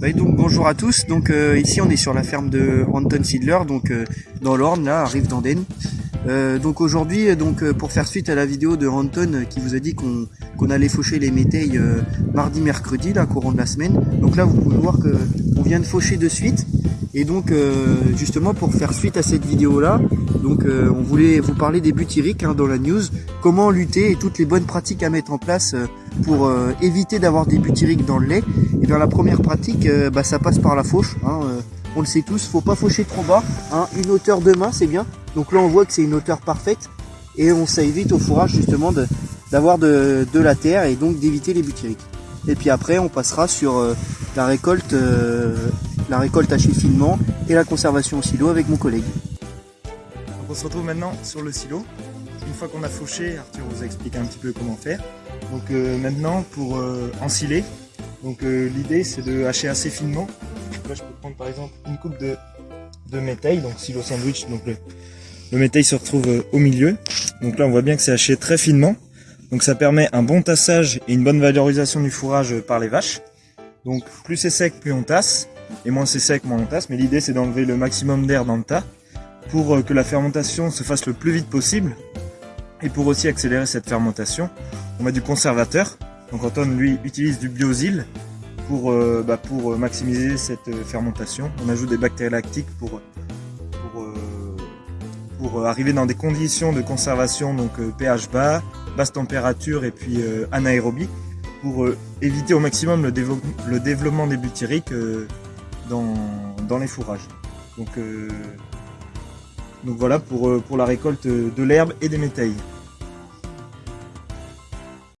Bah, bonjour à tous. Donc euh, ici on est sur la ferme de Anton Sidler, donc euh, dans l'Orne, là, à Rive d'Andenne. Euh, donc aujourd'hui, donc pour faire suite à la vidéo de Anton qui vous a dit qu'on qu'on allait faucher les métailles mardi, mercredi, là, courant de la semaine. Donc là, vous pouvez voir que on vient de faucher de suite. Et donc justement pour faire suite à cette vidéo là, donc on voulait vous parler des butyriques hein, dans la news, comment lutter et toutes les bonnes pratiques à mettre en place pour éviter d'avoir des butyriques dans le lait. Et bien la première pratique, euh, bah, ça passe par la fauche. Hein, euh, on le sait tous, faut pas faucher trop bas. Hein, une hauteur de main, c'est bien. Donc là, on voit que c'est une hauteur parfaite. Et on ça évite au fourrage justement d'avoir de, la terre et donc d'éviter les butyriques. Et puis après, on passera sur euh, la récolte, la récolte hachée finement et la conservation au silo avec mon collègue. on se retrouve maintenant sur le silo. Une fois qu'on a fauché, Arthur vous a expliqué un petit peu comment faire. Donc maintenant, pour ensiler, donc euh, l'idée c'est de hacher assez finement. Là je peux prendre par exemple une coupe de, de donc silo sandwich, donc le, le métail se retrouve euh, au milieu. Donc là on voit bien que c'est haché très finement. Donc ça permet un bon tassage et une bonne valorisation du fourrage par les vaches. Donc plus c'est sec, plus on tasse, et moins c'est sec, moins on tasse. Mais l'idée c'est d'enlever le maximum d'air dans le tas pour euh, que la fermentation se fasse le plus vite possible. Et pour aussi accélérer cette fermentation, on met du conservateur. Donc Anton lui utilise du biosile pour, euh, bah, pour maximiser cette euh, fermentation. On ajoute des bactéries lactiques pour, pour, euh, pour arriver dans des conditions de conservation donc pH bas, basse température et puis anaérobie pour éviter au maximum le, le développement des butyriques dans, les fourrages. Donc, donc voilà pour, pour la récolte de l'herbe et des métailles.